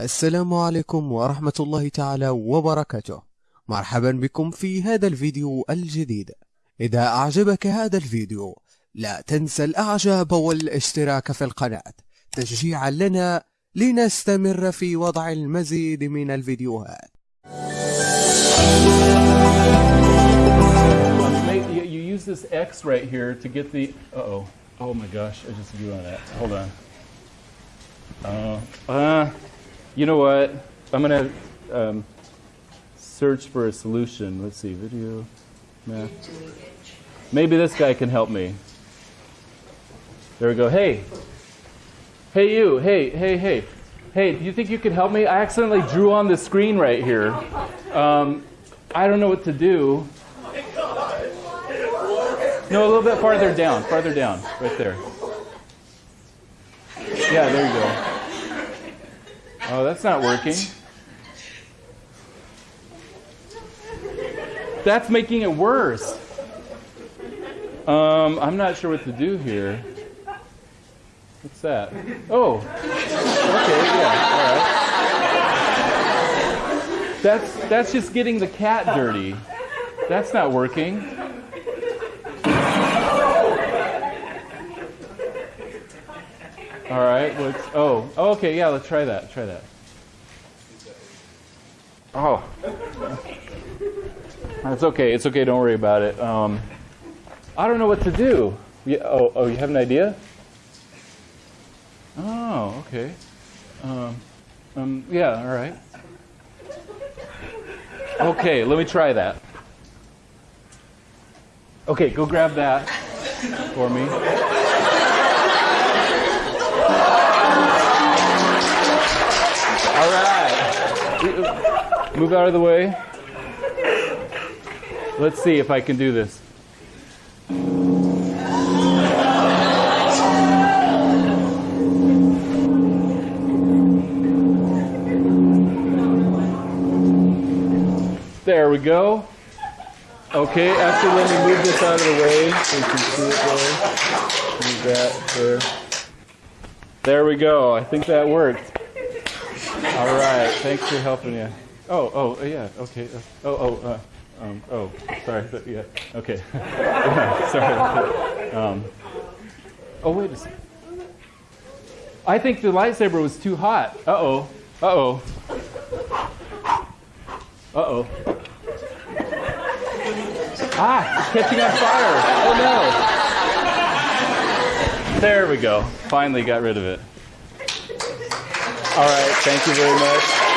السلام عليكم ورحمة الله تعالى وبركاته مرحبا بكم في هذا الفيديو الجديد إذا أعجبك هذا الفيديو لا تنسى الإعجاب والاشتراك في القناة تشجيعا لنا لنستمر في وضع المزيد من الفيديوهات Mate, you, you use this X right here to get the. Uh oh. My gosh, I just blew on that. Hold on. Uh, uh, you know what? I'm gonna um, search for a solution. Let's see, video, math. Maybe this guy can help me. There we go. Hey, hey, you. Hey, hey, hey, hey. Do you think you could help me? I accidentally drew on the screen right here. Um, I don't know what to do. No, a little bit farther down, farther down, right there. Yeah, there you go. Oh, that's not working. That's making it worse. Um, I'm not sure what to do here. What's that? Oh, okay, yeah, all right. That's that's just getting the cat dirty. That's not working. All right. Let's. Oh. oh, Okay. Yeah. Let's try that. Try that. Oh. It's okay. It's okay. Don't worry about it. Um, I don't know what to do. Yeah, oh. Oh. You have an idea? Oh. Okay. Um, um. Yeah. All right. Okay. Let me try that. Okay. Go grab that for me. All right. Move out of the way. Let's see if I can do this. There we go. Okay, after let me move this out of the way so you can see it there. Move that there. There we go. I think that worked. All right. Thanks for helping you. Oh, oh, yeah. Okay. Uh, oh, oh, uh, um, oh. Sorry. but Yeah. Okay. sorry. Um, oh, wait a second. I think the lightsaber was too hot. Uh oh. Uh oh. Uh oh. Ah, it's catching on fire. Oh no. There we go. Finally got rid of it. All right. Thank you very much.